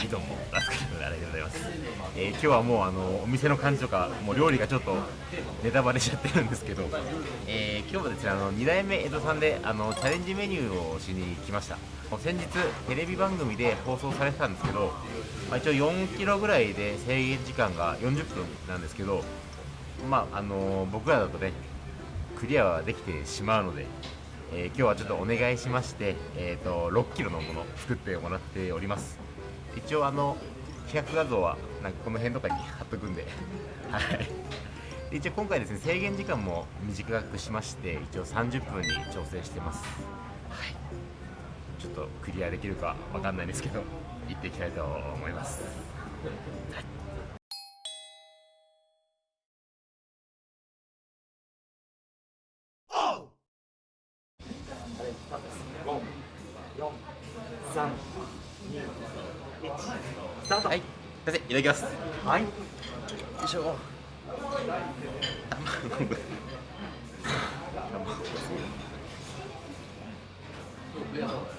はいどうもラスカルの新井でございます、えー、今日はもうあのお店の感じとかもう料理がちょっとネタバレしちゃってるんですけど、えー、今日はですねあの2代目江戸さんであのチャレンジメニューをしに来ました。先日テレビ番組で放送されてたんですけど、まあ、一応4キロぐらいで制限時間が40分なんですけどまああの僕らだとねクリアはできてしまうのでえー、今日はちょっとお願いしまして、えーと、6キロのもの作ってもらっております。一応あの企画画像はなんかこの辺とかに貼っとくんで。はい。一応今回ですね制限時間も短くしまして一応30分に調整してます。はい。ちょっとクリアできるかわかんないですけど行っていきたいと思います、はい。いただきます。はい。よいしょ卵卵。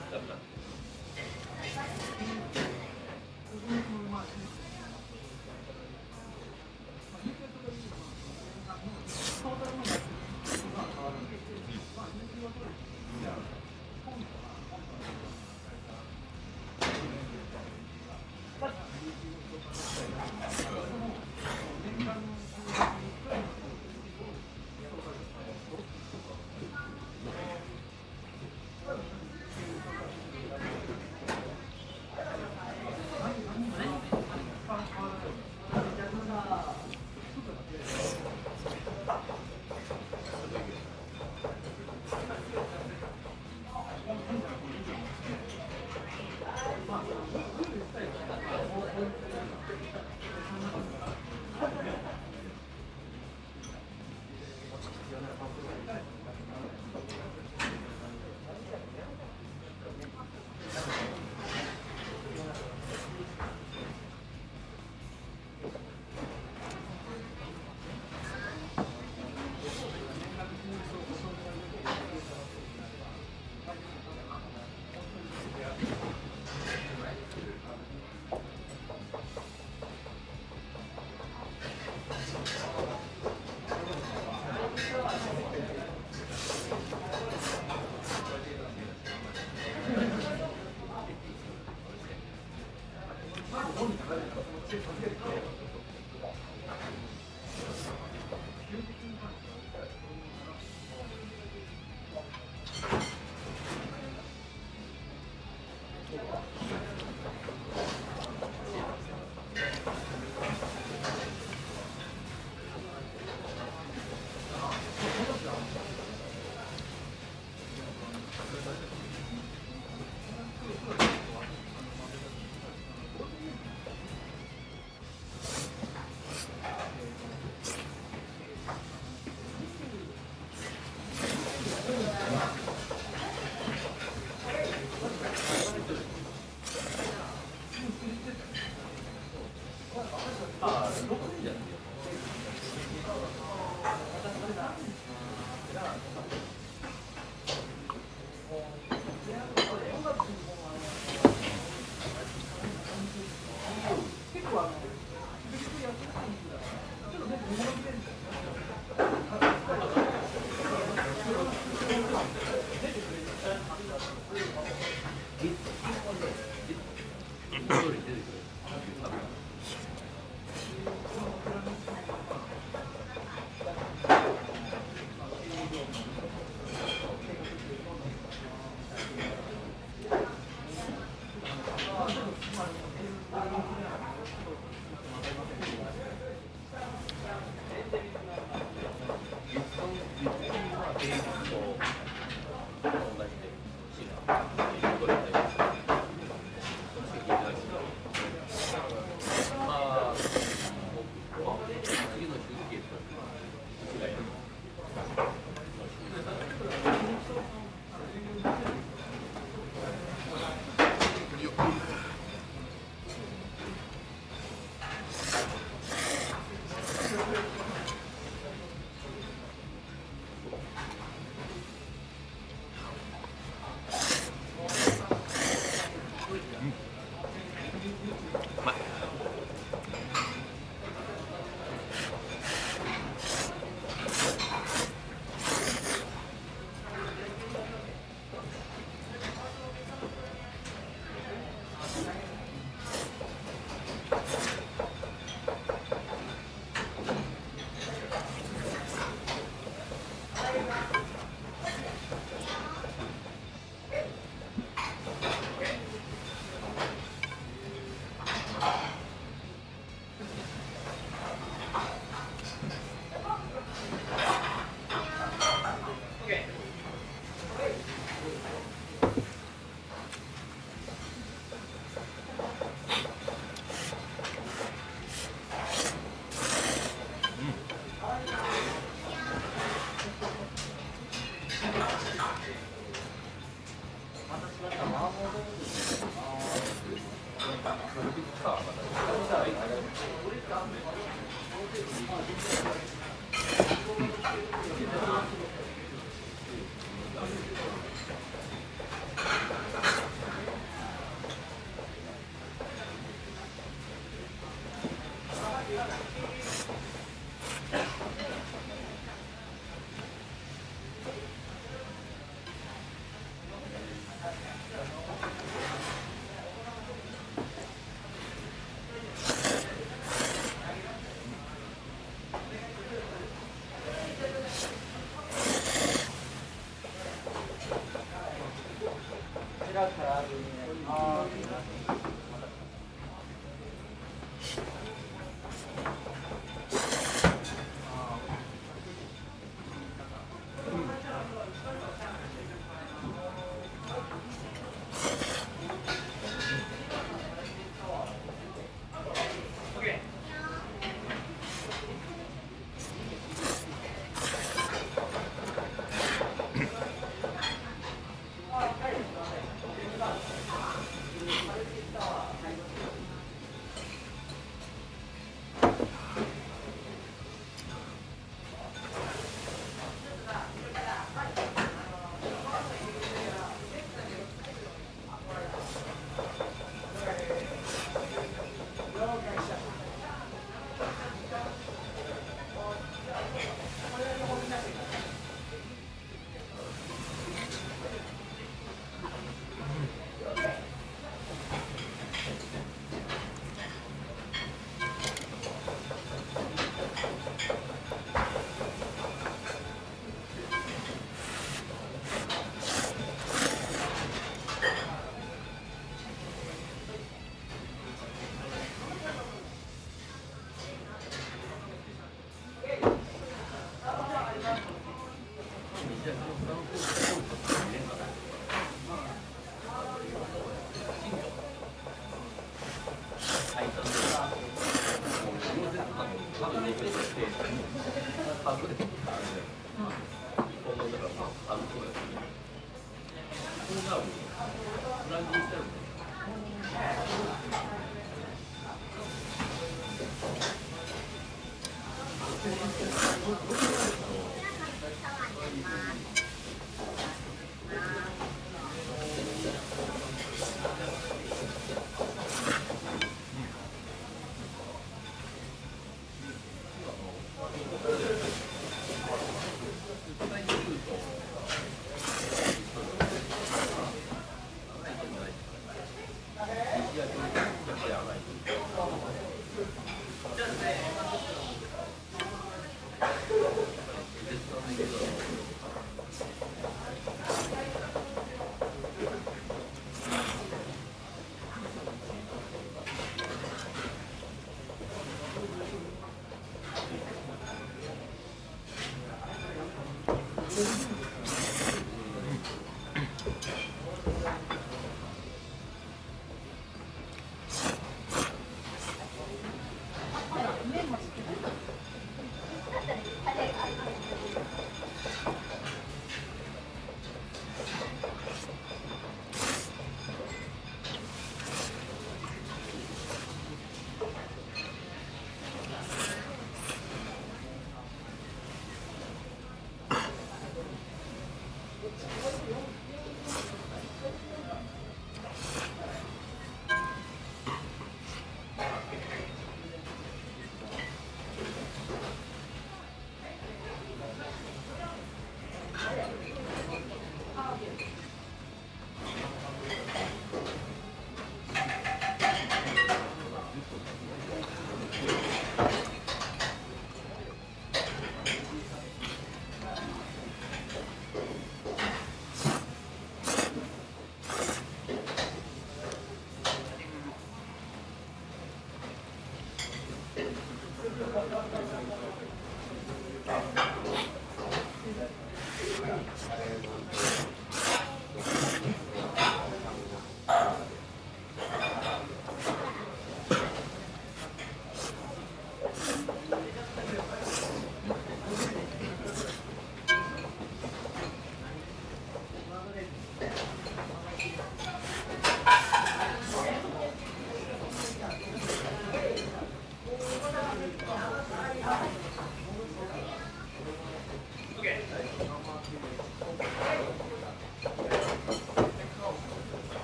Uh,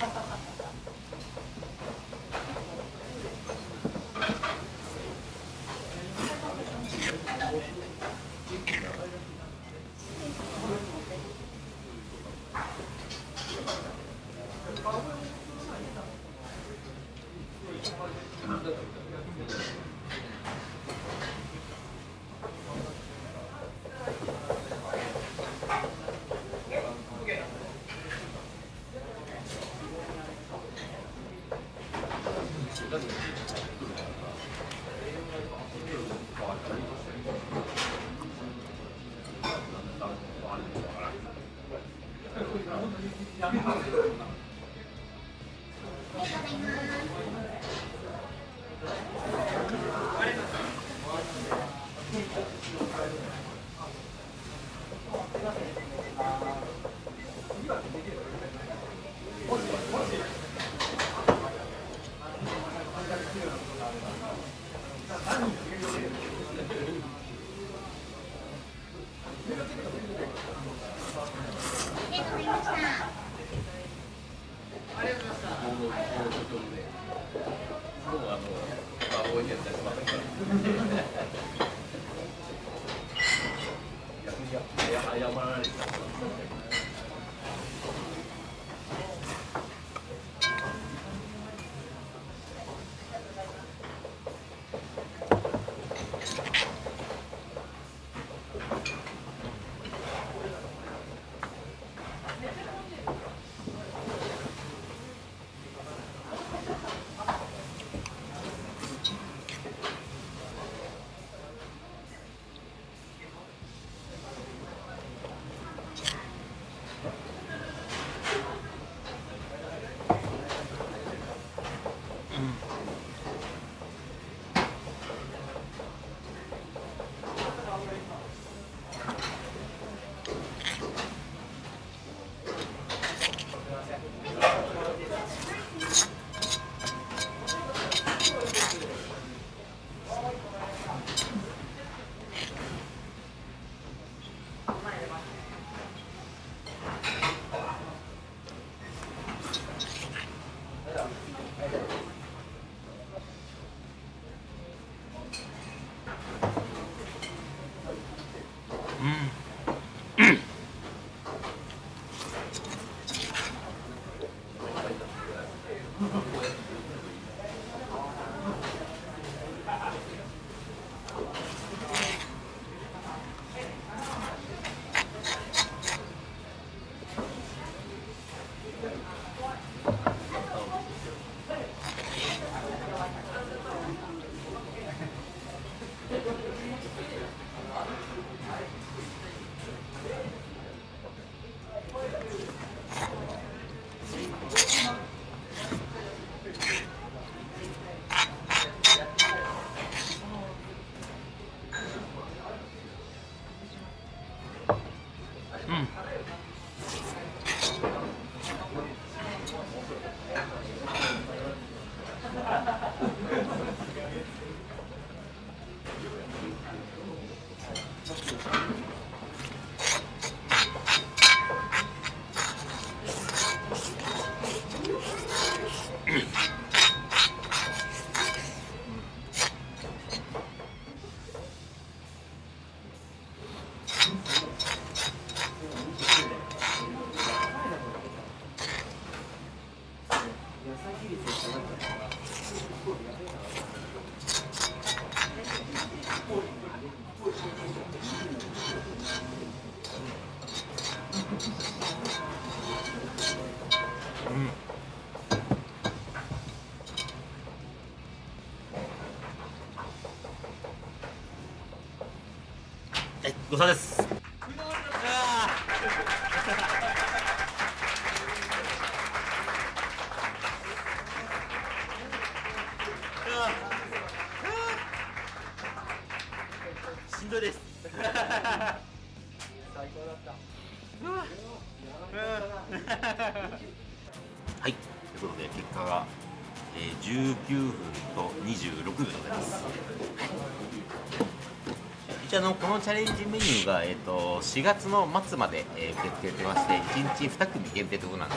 あ Yeah, I. 要不要？哎呀，要不然。い 사실이 있을 때는 はい、ということで結果が、えー、19分と26秒でございます。一応あのこのチャレンジメニューが、えー、と4月の末まで、えー受け付けてまして1日2組限定ということなんで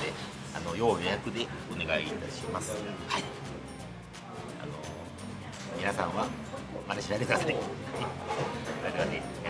あの要予約でお願いいたします。はい、あの皆さんは真似しないでください。